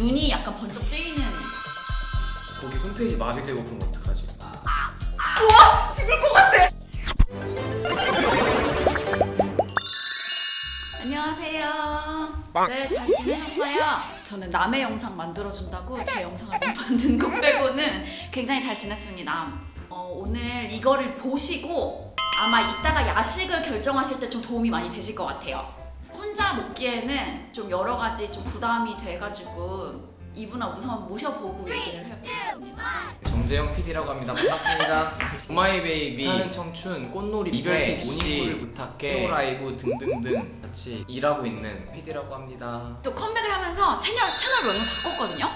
눈이 약간 번쩍 뜨이는 거기 홈페이지 마비되고 그럼 어떡하지? 우와! 죽을 것 같아! 안녕하세요. 네, 잘 지내셨어요? 저는 남의 영상 만들어준다고 제 영상을 못 만든 것 빼고는 굉장히 잘 지냈습니다. 어, 오늘 이거를 보시고 아마 이따가 야식을 결정하실 때 좀 도움이 많이 되실 것 같아요. 혼자 먹기에는 좀 여러 가지 좀 부담이 돼가지고 이분아 우선 모셔보고 얘기를 해보겠습니다. 정재영 PD라고 합니다. 반갑습니다. Oh My Baby, 불타는 청춘, 꽃놀이, 이별 택시, 모닝콜을 부탁해, 프로라이브 등등등 같이 일하고 있는 PD라고 합니다. 또 컴백을 하면서 채널 채널 명을 바꿨거든요.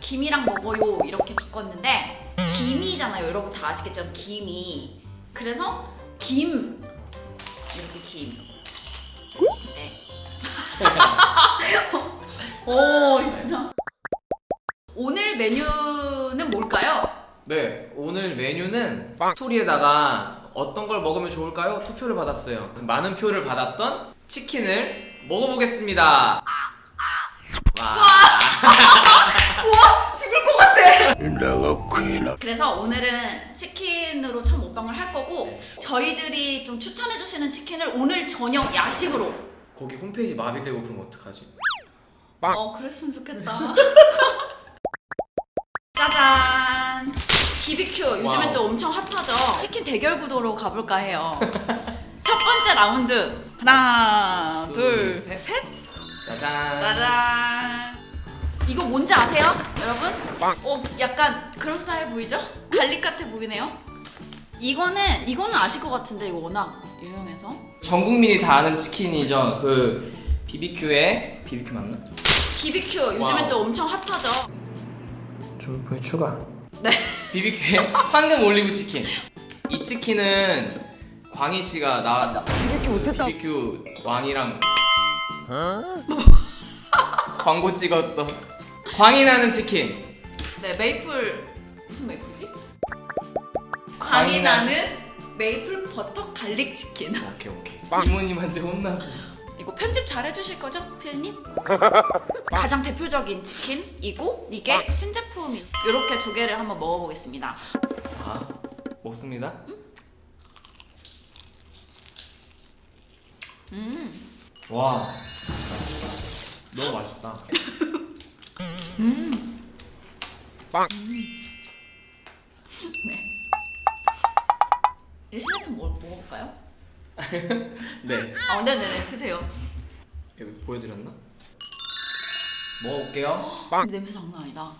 김이랑 먹어요 이렇게 바꿨는데 김이잖아요. 여러분 다 아시겠죠? 김이. 그래서 김 이렇게 김. 네. 오 진짜. 오늘 메뉴는 뭘까요? 네, 오늘 메뉴는 스토리에다가 어떤 걸 먹으면 좋을까요? 투표를 받았어요. 많은 표를 받았던 치킨을 먹어보겠습니다. 와. 우와 죽을 것 같아. 그래서 오늘은 치킨으로 첫 먹방을 할 거고 저희들이 좀 추천해 주시는 치킨을 오늘 저녁 야식으로. 거기 홈페이지 마비되고 그럼 어떡하지? 어 그랬으면 좋겠다. 짜잔. BBQ 요즘에 와우. 또 엄청 핫하죠. 치킨 대결 구도로 가볼까 해요. 첫 번째 라운드 하나 둘, 둘 셋. 셋. 짜잔. 짜잔. 이거 뭔지 아세요, 여러분? 어, 약간 그럴싸해 보이죠? garlic 같아 보이네요. 이거는 이거는 아실 것 같은데 이거 워낙 유명해서. 전 국민이 다 아는 치킨이죠. 그 BBQ에 BBQ 맞나? BBQ 요즘에 wow. 또 엄청 핫하죠. 주문표에 추가. 네. BBQ에 황금 올리브 치킨. 이 치킨은 광희 씨가 나 BBQ 못했다. BBQ 광희랑 광고 찍었던 광이 나는 치킨. 네, 메이플 무슨 maple이지? 광이 나는 메이플 버터 garlic 치킨. 오케이 오케이. 이모님한테 혼났어. 이거 편집 잘 해주실 거죠, 피디님? 가장 대표적인 치킨이고 이게 신제품이 이렇게 두 개를 한번 먹어보겠습니다. 자 먹습니다. 음, 와 너무 맛있다. 음. 네. 이 신제품 뭐 먹어볼까요? 네 아, 네네네 드세요. 여기 보여드렸나? 먹어볼게요. 근데 냄새 장난 아니다.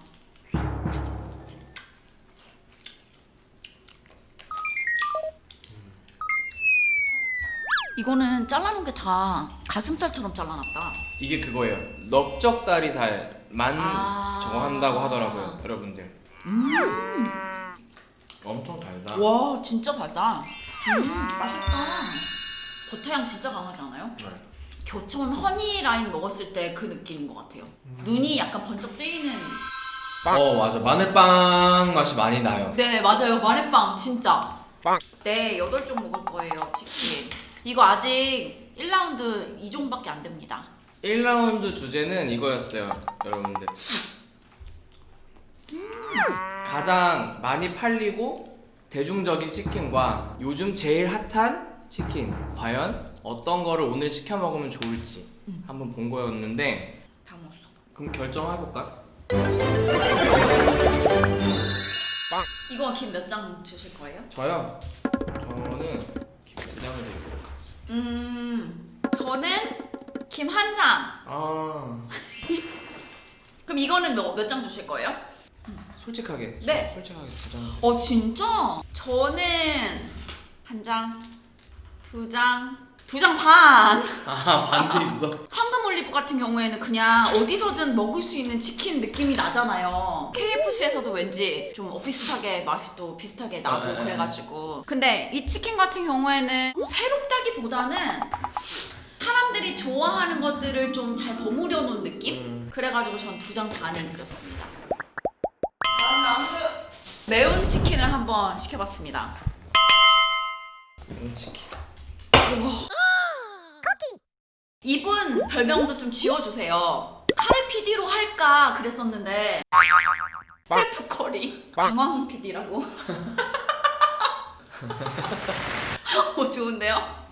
이거는 잘라놓은 게 다 가슴살처럼 잘라놨다. 이게 그거예요. 넓적다리살만 아. 저거 한다고 하더라고요, 여러분들. 음. 엄청 달다. 와 진짜 달다. 음 맛있다. 버터향 진짜 강하지 않아요? 네. 교촌 허니 라인 먹었을 때 그 느낌인 것 같아요. 눈이 약간 번쩍 뜨이는. 어 맞아 마늘빵 맛이 많이 나요. 네 맞아요 마늘빵 진짜. 네 여덟 종 먹을 거예요 치킨. 이거 아직 1라운드 2종밖에 안 됩니다. 1라운드 주제는 이거였어요, 여러분들. 가장 많이 팔리고 대중적인 치킨과 요즘 제일 핫한 치킨 과연 어떤 거를 오늘 시켜 먹으면 좋을지 음. 한번 본 거였는데 다 먹었어. 그럼 결정해 볼까? 이거 김 몇 장 주실 거예요? 저요. 저는 김장을 드리도록 하겠습니다. 음 저는 김 한 장. 아 그럼 이거는 몇 장 주실 거예요? 솔직하게. 네. 솔직하게 주장. 어 진짜? 저는 한 장, 두 장, 두 장 반. 아 반도 있어. 황금 올리브 같은 경우에는 그냥 어디서든 먹을 수 있는 치킨 느낌이 나잖아요. KFC에서도 왠지 좀 비슷하게 맛이 또 비슷하게 나고 네, 네, 그래가지고. 근데 이 치킨 같은 경우에는 좀 새롭다기보다는 사람들이 좋아하는 것들을 좀 잘 버무려 놓은 느낌? 음. 그래가지고 전 두 장 반을 드렸습니다. 매운 치킨을 한번 시켜봤습니다. 매운 치킨. 우와. 아, 이분 별명도 좀 지워주세요. 카레 PD로 할까 그랬었는데 스테프 커리. 강황 PD라고. 오 좋은데요?